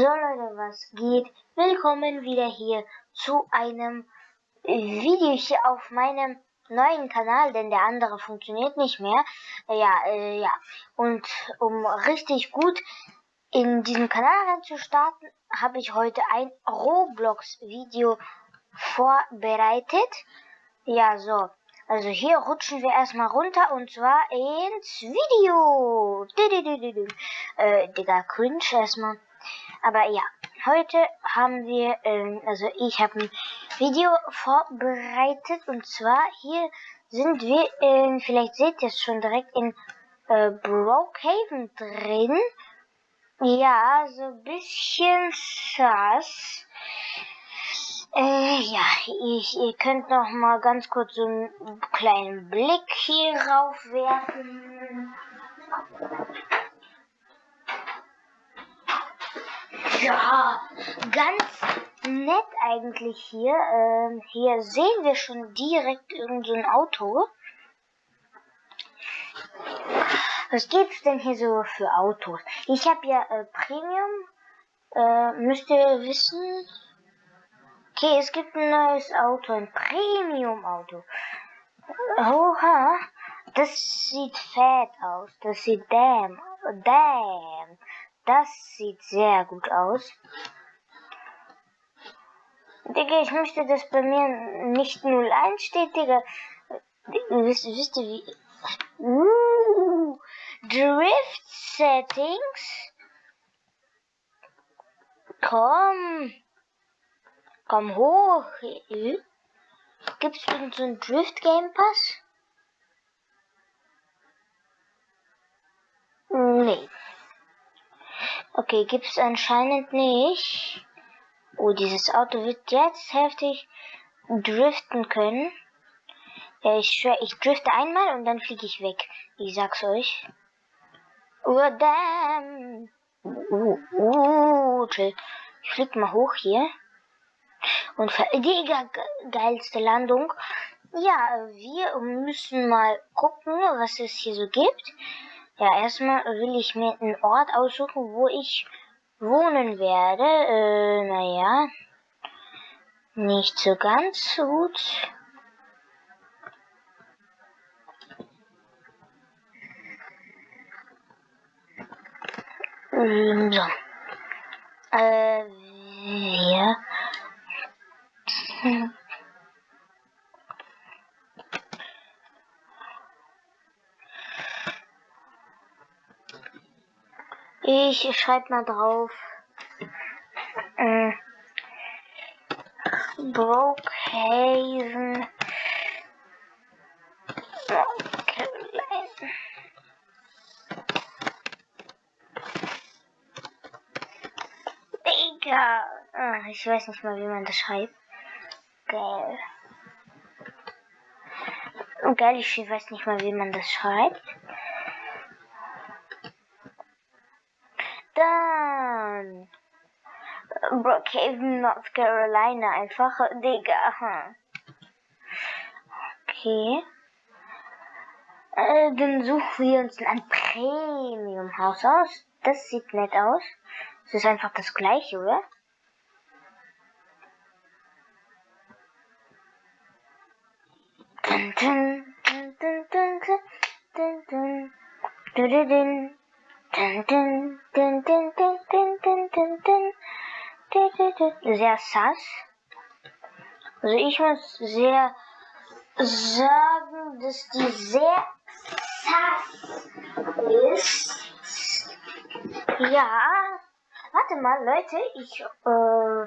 So Leute, was geht? Willkommen wieder hier zu einem Video hier auf meinem neuen Kanal, denn der andere funktioniert nicht mehr. Ja, äh, ja. Und um richtig gut in diesem Kanal starten, habe ich heute ein Roblox-Video vorbereitet. Ja, so. Also hier rutschen wir erstmal runter und zwar ins Video. Äh, Digga, cringe erstmal. Aber ja, heute haben wir, ähm, also ich habe ein Video vorbereitet und zwar hier sind wir, in, vielleicht seht ihr es schon direkt in äh, Brokehaven drin. Ja, so ein bisschen sass. Äh, ja, ich, ihr könnt noch mal ganz kurz so einen kleinen Blick hier rauf werfen. Ja, ganz nett eigentlich hier. Ähm, hier sehen wir schon direkt irgendein Auto. Was gibt's denn hier so für Autos? Ich habe ja äh, Premium. Äh, müsst ihr wissen, Okay, es gibt ein neues Auto, ein Premium-Auto. Oha, das sieht fett aus. Das sieht damn, damn. Das sieht sehr gut aus. Digga, ich möchte, dass bei mir nicht 01 steht, Digga. Wisst, wisst ihr wie... Uh, Drift Settings. Komm. Komm hoch. Gibt's irgend so einen Drift Game Pass? Nee. Okay, gibt's anscheinend nicht. Oh, dieses Auto wird jetzt heftig driften können. Ja, ich schwör, ich drifte einmal und dann fliege ich weg. Ich sag's euch. Oh, damn. Uh, uh, chill. Ich flieg mal hoch hier. Und die geilste Landung. Ja, wir müssen mal gucken, was es hier so gibt. Ja, erstmal will ich mir einen Ort aussuchen, wo ich wohnen werde. Äh, naja, nicht so ganz gut. Ähm, so. Äh, wir ich schreibe mal drauf. Äh, Brokehaven. Digga. Ah, ich weiß nicht mal, wie man das schreibt. Geil. Geil, ich weiß nicht mal, wie man das schreibt. Dann. Brookhaven, North Carolina. Einfach, Digga. Okay. Äh, dann suchen wir uns ein Premium-Haus aus. Das sieht nett aus. Es ist einfach das gleiche, oder? Sehr sass. Also ich muss sehr sagen, dass die sehr sass ist. Ja, warte mal, Leute, ich äh,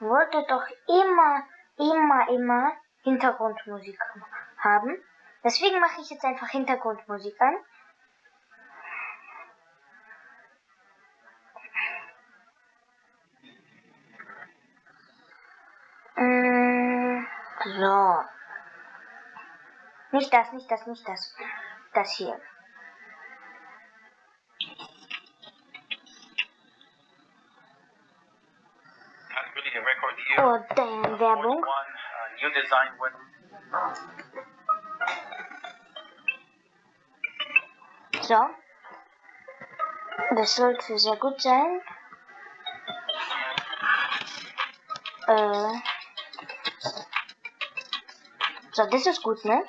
wollte doch immer, immer, immer Hintergrundmusik haben. Deswegen mache ich jetzt einfach Hintergrundmusik an. So. Nicht das, nicht das, nicht das. Das hier. Oh, damn, Werbung. With So. Das sollte sehr gut sein. Äh. So, das ist gut, ne?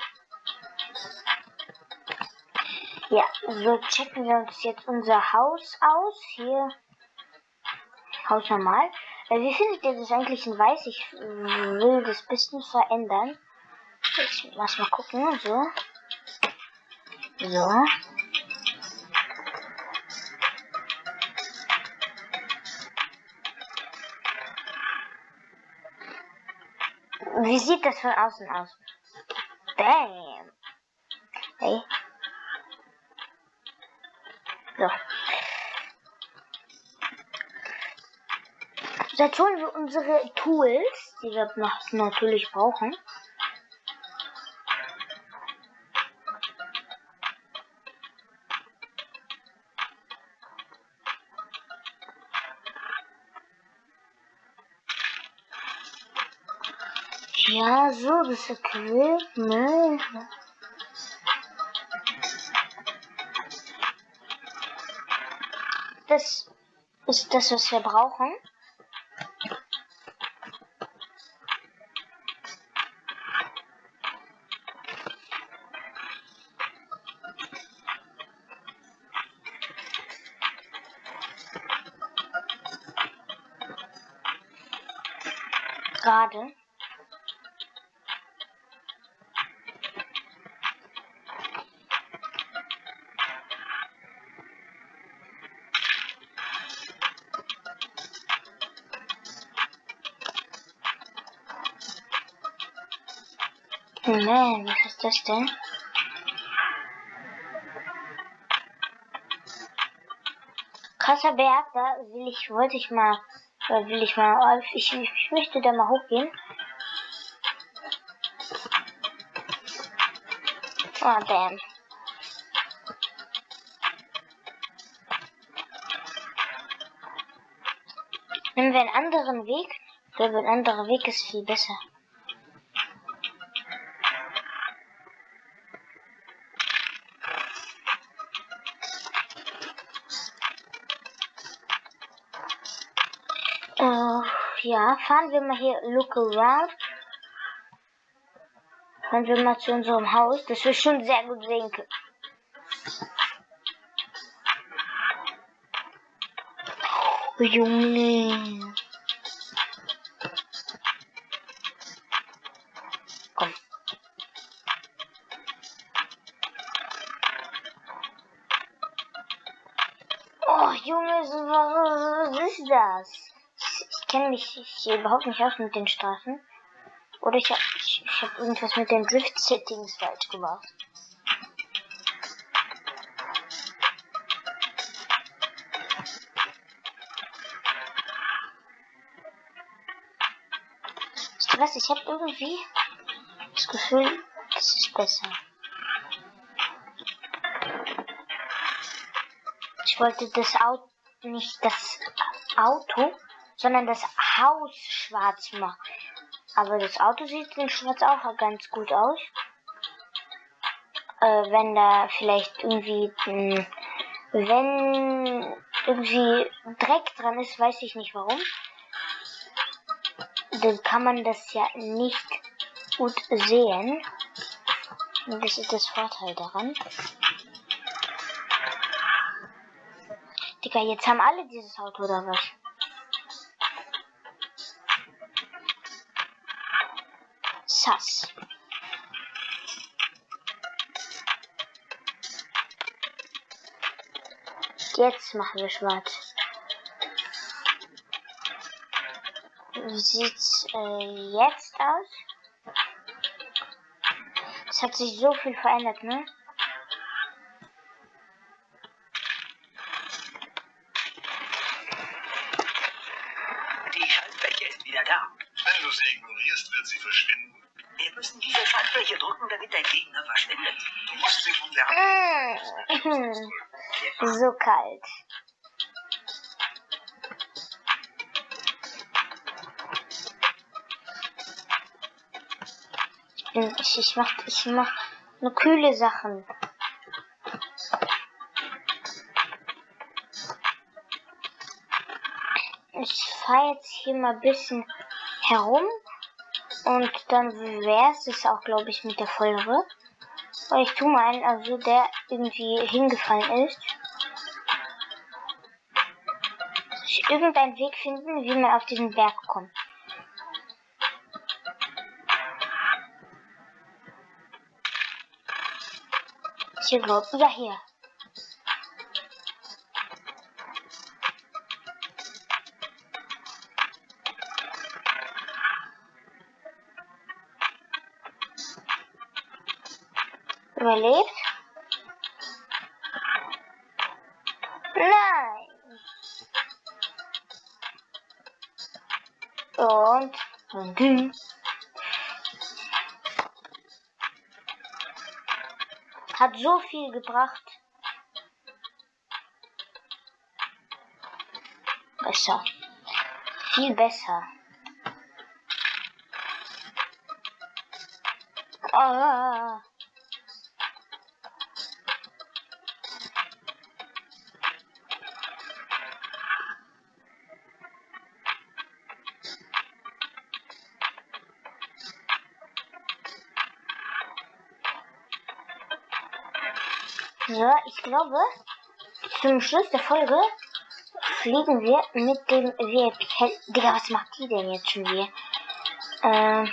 Ja, so checken wir uns jetzt unser Haus aus. Hier. Haus normal. Äh, wie findet ihr das eigentlich in weiß? Ich will das bisschen verändern. Ich lass mal gucken. So. So. Wie sieht das von außen aus? Bam. Hey. So. Jetzt holen wir unsere Tools, die wir natürlich brauchen. Ja, so, das Equipment. Das ist das, was wir brauchen. Gerade. Man, was ist das denn? Krasser Berg, da will ich, wollte ich mal, will ich mal, ich, ich möchte da mal hochgehen. Oh, damn. Nehmen wir einen anderen Weg. Ich glaube, ein anderer Weg ist viel besser. Ja, fahren wir mal hier look around. Fahren wir mal zu unserem Haus, das wir schon sehr gut sehen können. Oh, Junge. Komm. Oh, Junge, was ist das? Kenne mich hier überhaupt nicht aus mit den Straßen. Oder ich habe ich, ich hab irgendwas mit den Drift-Settings falsch gemacht. Weißt du was? Ich habe irgendwie das Gefühl, das ist besser. Ich wollte das Auto nicht das Auto sondern das Haus schwarz machen. Aber das Auto sieht in schwarz auch ganz gut aus. Äh, wenn da vielleicht irgendwie, mh, wenn irgendwie Dreck dran ist, weiß ich nicht warum. Dann kann man das ja nicht gut sehen. Und das ist das Vorteil daran. Digga, jetzt haben alle dieses Auto oder was? Jetzt machen wir schwarz. Wie sieht's äh, jetzt aus? Es hat sich so viel verändert, ne? So kalt. Ich, bin, ich, ich mach, ich mach nur kühle Sachen. Ich fahre jetzt hier mal ein bisschen herum. Und dann wäre es auch, glaube ich, mit der Folge. Weil ich tue mal einen, also der irgendwie hingefallen ist. Ich irgendeinen Weg finden, wie man auf diesen Berg kommt. Hier, glaube ich. Ja, hier. Überlebt? Und, und dünn. Hat so viel gebracht. Besser. Viel besser. Ah. So, ich glaube, zum Schluss der Folge fliegen wir mit dem VIP. Digga, was macht die denn jetzt schon hier? Ähm.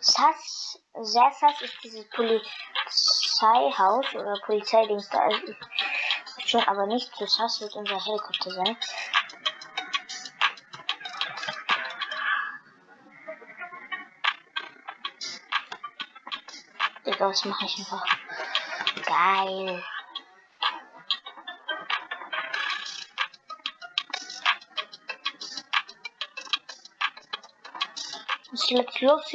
Sass, sehr sass ist dieses Polizeihaus oder Polizeidings da. Also, schon, aber nicht zu sass wird unser Helikopter sein. Digga, was mache ich einfach? Geil. Was jetzt los?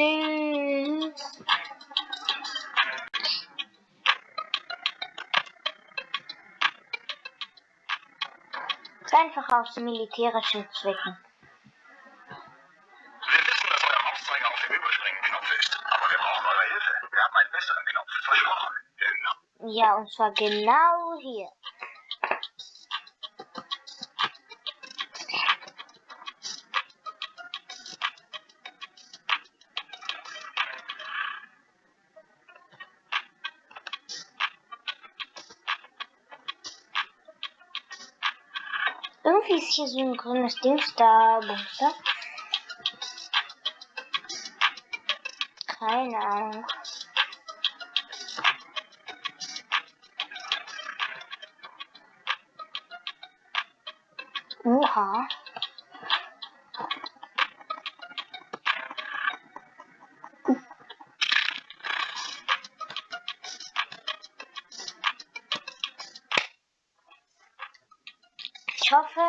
Einfach aus militärischen Zwecken. Ja, und zwar genau hier. Irgendwie ist hier so ein grünes Dings da, Bumster. Keine Ahnung. Hoffe,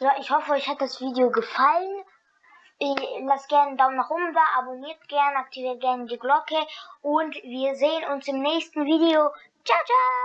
ja, ich hoffe, euch hat das Video gefallen. Lasst gerne einen Daumen nach oben da, abonniert gerne, aktiviert gerne die Glocke und wir sehen uns im nächsten Video. Ciao, ciao!